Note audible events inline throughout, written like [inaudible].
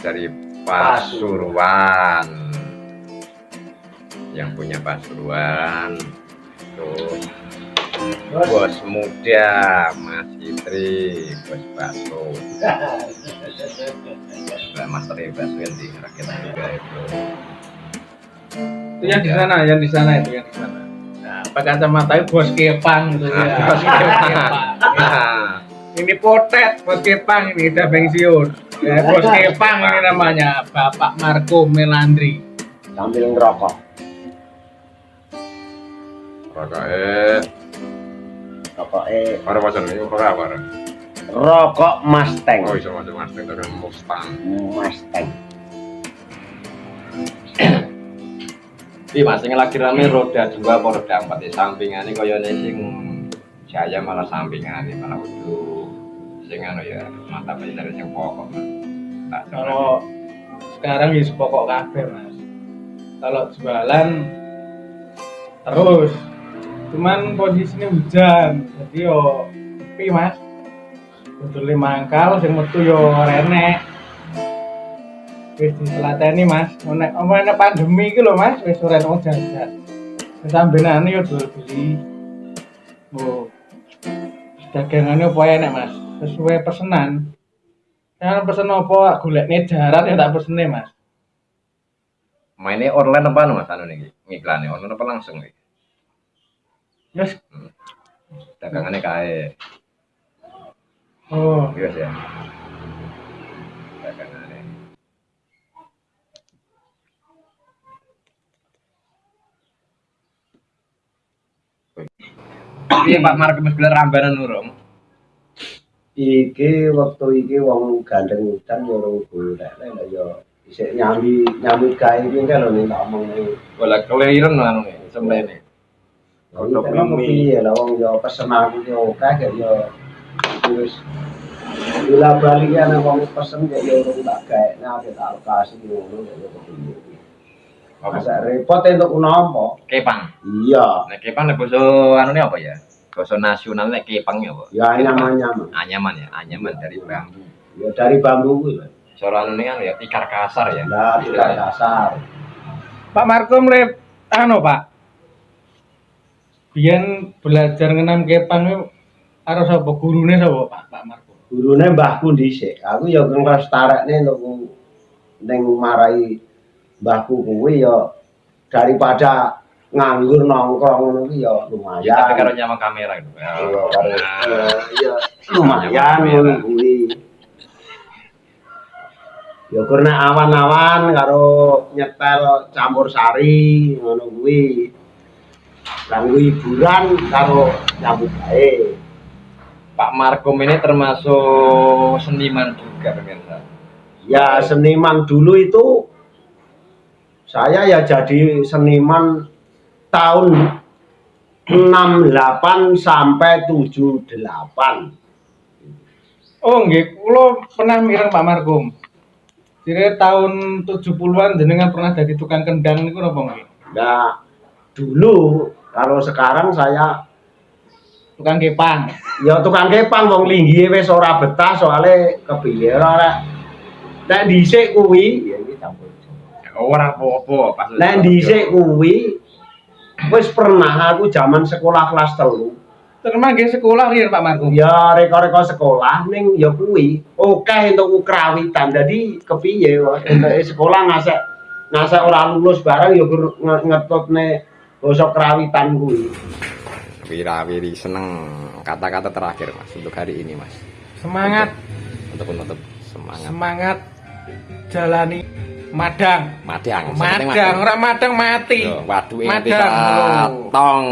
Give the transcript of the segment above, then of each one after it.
dari Pasuruan. Yang punya Pasuruan. Terus bos muda Mas Itri bos bakso Mbak Master bakso yang di rakyat juga itu. Itu yang di sana yang di sana itu yang di sana. Nah pakai kacamata itu bos kepang gitu ya. Ah, bos kepang. Nah, ini potet bos kepang ini udah pensiun. Ya, bos kepang ini namanya Bapak Marco Melandri. Sambil ngerokok. Rokok eh rokok eh orang macam ini rokok apa orang rokok Mustang. Oh bisa macam mas itu kan Mustang. Mustang. [clears throat] Iya mas, yang lagi rame roda dua apa roda empat? Di sampingan ini kaya sing jaya malah sampingan ini malah udah sing anu ya mata pelajaran yang pokok mas. Salah. kalau sekarang ya pokok kafe mas. Kalau jualan terus cuman posisinya hujan jadi yo sepi mas. Betul mangkal sing metu yo renek wis ditelateni mas. Nek omane pandemi iki lho mas wis ora ono jajan sambenane yo jual beli oh dagangannya apa enak mas? Sesuai pesanan Jangan pesen apa golekne jaran ya tak pesene mas. Mainnya online apa anu mas? Anu nih ngiklannya online apa langsung nih? Yes. Dagangannya kae, Oh, gitu ya. Dagangannya. Iya Pak Mark Mas Bilar rambanan urung. iki waktu iki wong gandeng hutan ya ora golek lek ya isih nyami nyami gawe iki kan lho nek omong iki Bola keliren anu semene. Piye lah wong ya pesen aku ya oke gak ya wis Bila balik ya nek wong pesen ya urung tak gawe nek tak alokasi ngono ya kepiye Masa repot entuk nopo? Kepang. Iya, Nek kepang nek basa anu nih apa ya? Basa nasional nek kepang ya apa? ya nyaman-nyaman. Anyaman ya, anyaman dari bambu. Ya dari bambu kuwi anu nih anu ya tikar kasar ya. Lah tidak dasar. Pak Marco mulai anu Pak. Biyen belajar ngenam kepang itu karo sapa gurune sapa Pak Pak Marco? Gurune mbahku dhisik. Aku ya nglestarekne untuk ning marai mbahku kuwi ya daripada nganggur nongkrong ngono kuwi ya Ya tapi karo lumayan. nyama kamera gitu. Iya, karo Nah, ya, ya lumayan ngono kuwi. Ya karena awan-awan karo nyetel campur sari ngono kuwi. Kanggo hiburan karo nyambut gawe. Pak Markom ini termasuk seniman juga pemirsa. Ya seniman dulu itu saya ya jadi seniman tahun 68 sampai 78. Oh nggih, kula pernah mireng Pak Markum. Jadi tahun 70-an jenengan pernah jadi tukang kendang niku napa nggih? Nah, dulu kalau sekarang saya Tukang kepang. ya tukang kepang wong linggihe wis ora betah soalnya kepiye ora nek dhisik kuwi ya iki campur. Ora apa-apa pas. Nek dhisik kuwi wis pernah aku zaman sekolah kelas telu Terima nggih sekolah riyen Pak Markum. ya reka-reka sekolah ning ya kuwi oke untuk ukrawitan jadi kepiye wae entuk sekolah ngasek ngasek ora lulus barang ya ngetutne basa krawitan kuwi Wira-wiri seneng kata-kata terakhir Mas untuk hari ini Mas. Semangat, Untuk menutup semangat. semangat jalani madang. Madang. Madang, ora madang mati. Yo, waduh bisa lho. tong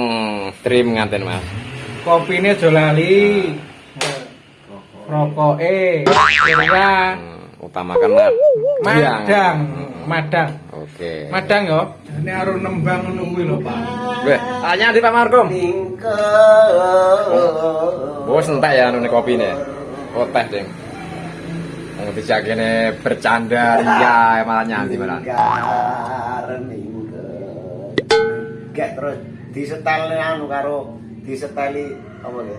stream nganten Mas. Kopine aja lali. Rokoke, ya. Hmm. Utamakan mad Madang, madang. Oke. Madang yo. Ini harus nembang kuwi lho, Pak. Weh, tanya di Pak Markum. Bos entek ya anu kopine. Oh teh, Ding. Wong dijakene bercanda ria malah nyanyi malah. Gak terus disetel anu karo diseteli apa ya?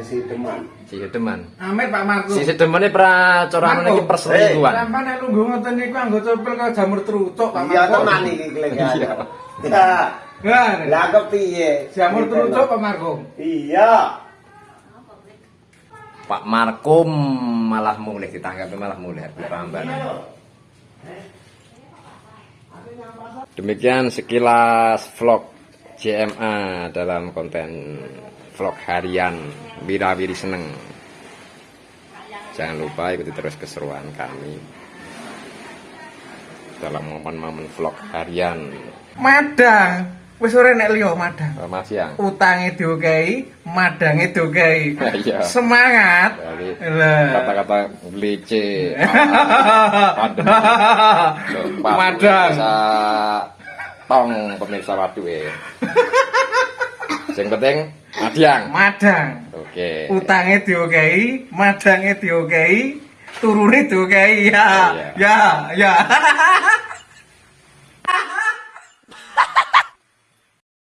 Sesi teman. Si teman. Amin Pak Marco. Si temane pra coran iki perselingkuhan. Sampai nek lungguh ngoten niku anggo copel kok jamur trucuk Pak Iya Marco. teman iki kelengan. Iya. Lah kepiye? jamur trucuk Pak Marco. Iya. Pak Markum malah mulih ditanggapi malah mulih Prambanan. Demikian sekilas vlog JMA dalam konten vlog harian Wirawiri Seneng. Jangan lupa ikuti terus keseruan kami dalam momen-momen vlog harian. Madang. Wis ora nek liya madang. Selamat siang. Utange diokehi, madange diokehi. [laughs] Iya. Semangat. Kata-kata glece, [laughs] Pak, Madang. Tong pemirsa wadu [laughs] Yang penting Madiang. Madang. Oke. Utange diokehi, madange diokehi, turune diokehi. Ya. Iya. Ya, ya. [laughs]